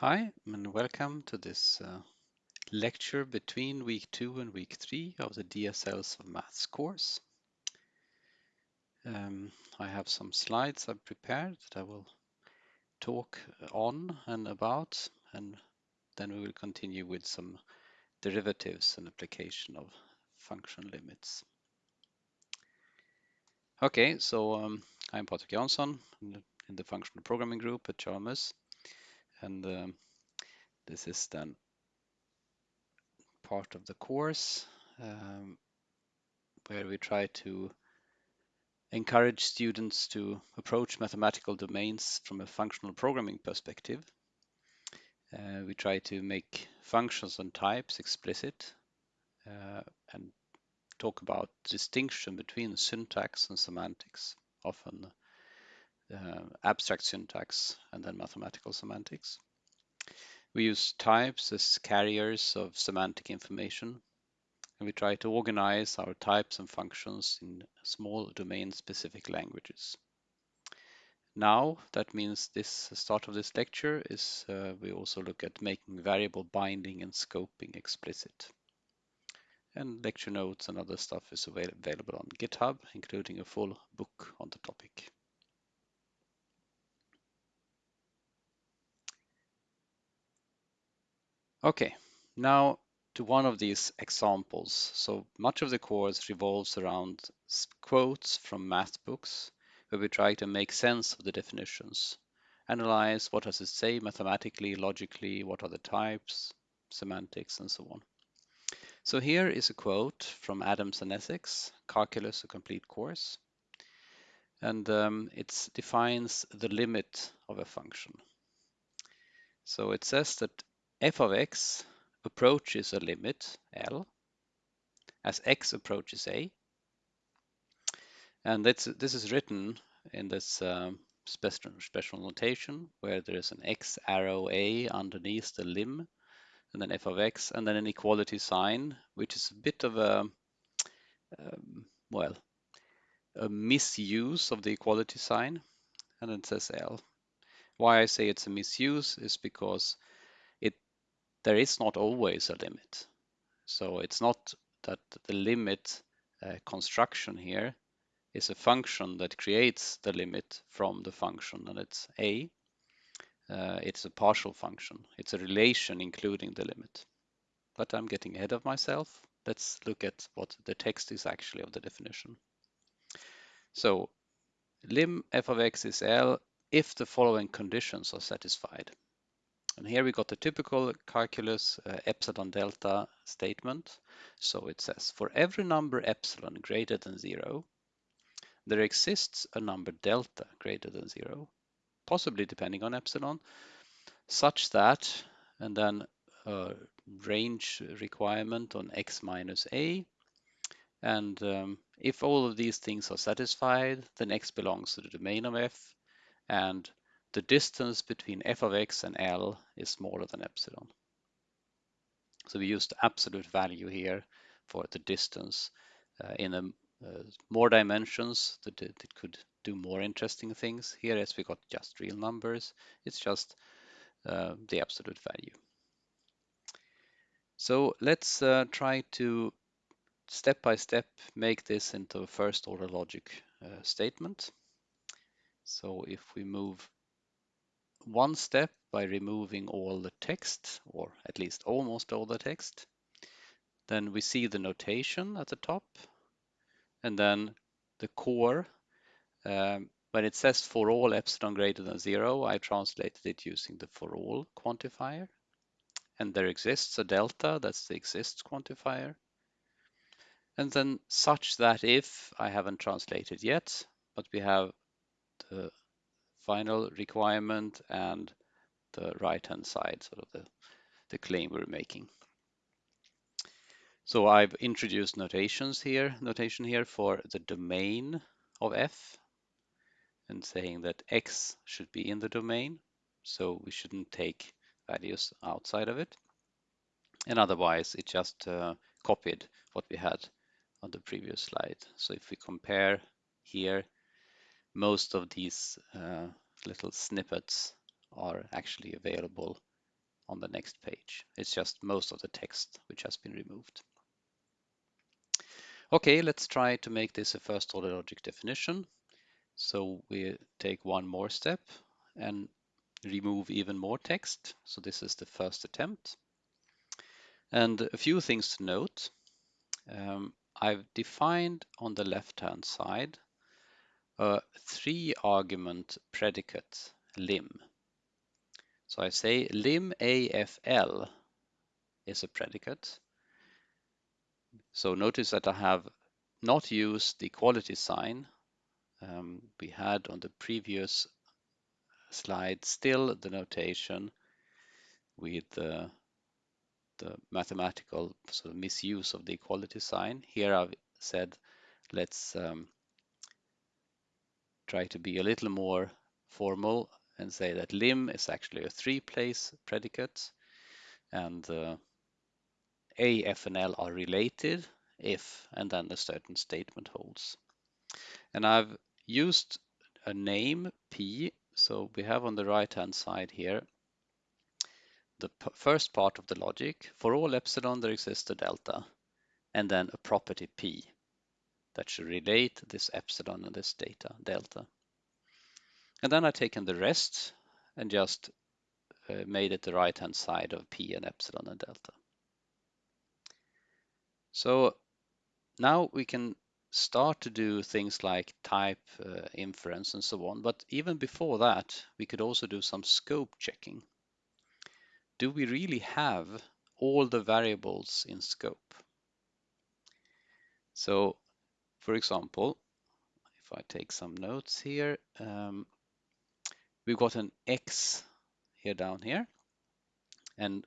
Hi, and welcome to this uh, lecture between week two and week three of the DSLs of Maths course. Um, I have some slides I've prepared that I will talk on and about, and then we will continue with some derivatives and application of function limits. Okay, so um, I'm Patrik Jansson in the, in the functional programming group at Chalmers, and um, this is then part of the course um, where we try to encourage students to approach mathematical domains from a functional programming perspective. Uh, we try to make functions and types explicit uh, and talk about distinction between syntax and semantics, often abstract syntax and then mathematical semantics. We use types as carriers of semantic information and we try to organize our types and functions in small domain-specific languages. Now, that means this start of this lecture is uh, we also look at making variable binding and scoping explicit. And lecture notes and other stuff is avail available on GitHub, including a full book on the topic. Okay, now to one of these examples. So much of the course revolves around quotes from math books, where we try to make sense of the definitions, analyze what does it say mathematically, logically, what are the types, semantics, and so on. So here is a quote from Adams and Essex, Calculus, a complete course. And um, it defines the limit of a function. So it says that f of x approaches a limit, L, as x approaches a. And that's, this is written in this um, special, special notation where there is an x arrow a underneath the lim, and then f of x, and then an equality sign, which is a bit of a, um, well, a misuse of the equality sign, and it says L. Why I say it's a misuse is because there is not always a limit. So it's not that the limit uh, construction here is a function that creates the limit from the function and it's a. Uh, it's a partial function. It's a relation including the limit. But I'm getting ahead of myself. Let's look at what the text is actually of the definition. So lim f of x is L if the following conditions are satisfied. And here we got the typical calculus uh, epsilon delta statement. So it says for every number epsilon greater than zero, there exists a number delta greater than zero, possibly depending on epsilon, such that, and then a range requirement on x minus a, and um, if all of these things are satisfied, then x belongs to the domain of f, and the distance between f of x and L is smaller than epsilon. So we used absolute value here for the distance uh, in uh, more dimensions that it, it, could do more interesting things. Here as we got just real numbers, it's just uh, the absolute value. So let's uh, try to step by step make this into a first order logic uh, statement. So if we move one step by removing all the text, or at least almost all the text. Then we see the notation at the top, and then the core. Um, when it says for all epsilon greater than zero, I translated it using the for all quantifier. And there exists a delta, that's the exists quantifier. And then such that if, I haven't translated yet, but we have the final requirement and the right-hand side, sort of the, the claim we're making. So I've introduced notations here, notation here for the domain of f and saying that x should be in the domain. So we shouldn't take values outside of it. And otherwise it just uh, copied what we had on the previous slide. So if we compare here, most of these uh, little snippets are actually available on the next page. It's just most of the text which has been removed. Okay, let's try to make this a first order logic definition. So we take one more step and remove even more text. So this is the first attempt. And a few things to note. Um, I've defined on the left-hand side a three argument predicate lim. So I say lim AFL is a predicate. So notice that I have not used the equality sign um, we had on the previous slide, still the notation with the, the mathematical sort of misuse of the equality sign. Here I've said let's um, try to be a little more formal and say that lim is actually a three-place predicate and uh, A, F, and L are related if and then a certain statement holds. And I've used a name P, so we have on the right-hand side here the first part of the logic. For all epsilon there exists a delta and then a property P that should relate this epsilon and this data delta. And then I've taken the rest and just uh, made it the right hand side of p and epsilon and delta. So now we can start to do things like type uh, inference and so on. But even before that, we could also do some scope checking. Do we really have all the variables in scope? So for example, if I take some notes here, um, we've got an X here down here, and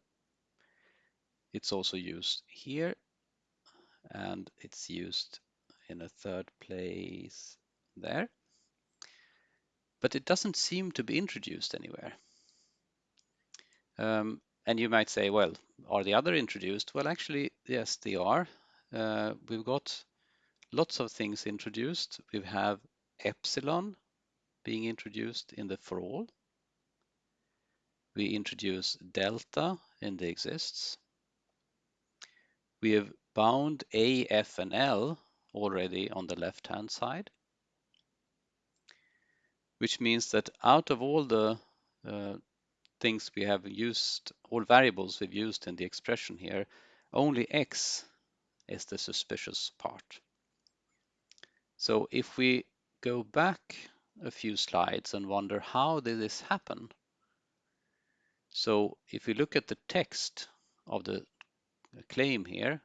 it's also used here, and it's used in a third place there. But it doesn't seem to be introduced anywhere. Um, and you might say, well, are the other introduced? Well, actually, yes, they are. Uh, we've got lots of things introduced. We have epsilon being introduced in the for all. We introduce delta in the exists. We have bound A, F, and L already on the left-hand side, which means that out of all the uh, things we have used, all variables we've used in the expression here, only x is the suspicious part. So if we go back a few slides and wonder how did this happen? So if we look at the text of the claim here,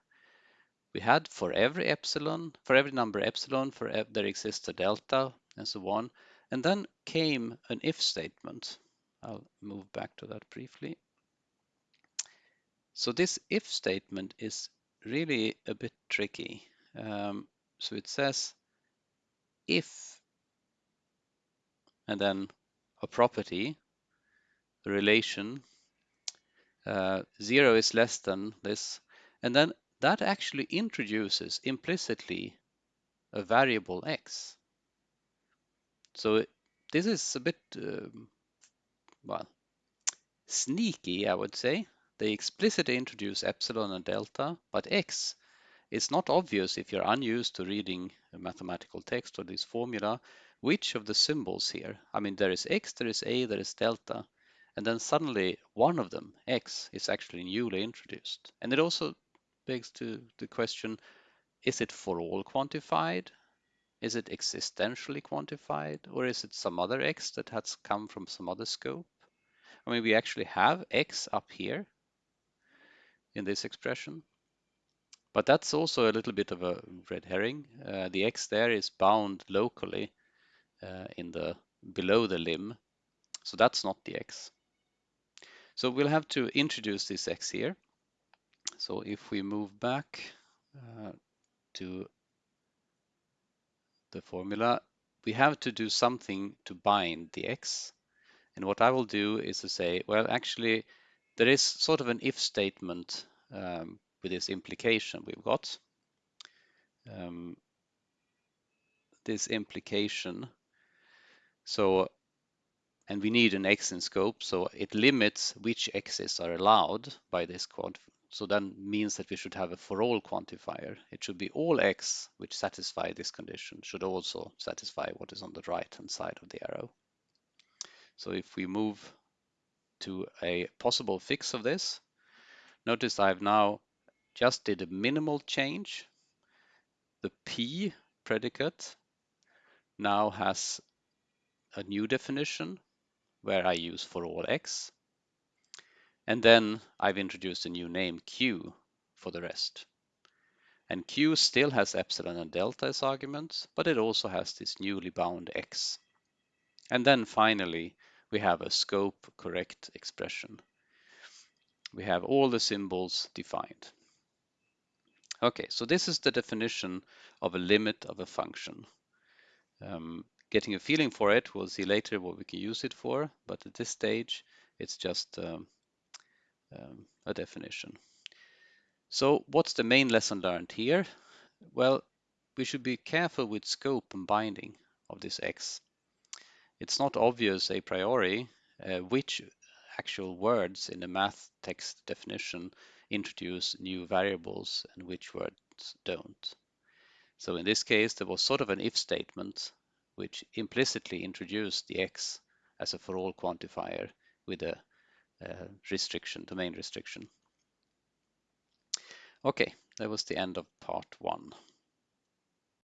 we had for every epsilon, for every number epsilon, for ev there exists a delta and so on. And then came an if statement. I'll move back to that briefly. So this if statement is really a bit tricky. Um, so it says if and then a property, a relation, uh, zero is less than this, and then that actually introduces implicitly a variable x. So this is a bit, um, well, sneaky, I would say. They explicitly introduce epsilon and delta, but x is not obvious if you're unused to reading a mathematical text or this formula, which of the symbols here, I mean, there is x, there is a, there is delta, and then suddenly one of them, x, is actually newly introduced. And it also begs to the question, is it for all quantified? Is it existentially quantified? Or is it some other x that has come from some other scope? I mean, we actually have x up here in this expression. But that's also a little bit of a red herring. Uh, the x there is bound locally uh, in the below the lim. So that's not the x. So we'll have to introduce this x here. So if we move back uh, to the formula, we have to do something to bind the x. And what I will do is to say, well, actually, there is sort of an if statement um, with this implication we've got. Um, this implication. So and we need an x in scope, so it limits which x's are allowed by this quad. So that means that we should have a for all quantifier. It should be all x which satisfy this condition should also satisfy what is on the right hand side of the arrow. So if we move to a possible fix of this, notice I've now just did a minimal change. The p predicate now has a new definition where I use for all x. And then I've introduced a new name q for the rest. And q still has epsilon and delta as arguments, but it also has this newly bound x. And then finally, we have a scope correct expression. We have all the symbols defined. Okay, so this is the definition of a limit of a function. Um, getting a feeling for it, we'll see later what we can use it for, but at this stage, it's just um, um, a definition. So what's the main lesson learned here? Well, we should be careful with scope and binding of this X. It's not obvious a priori uh, which actual words in the math text definition introduce new variables and which words don't. So in this case, there was sort of an if statement which implicitly introduced the x as a for all quantifier with a, restriction, domain restriction. Okay, that was the end of part one.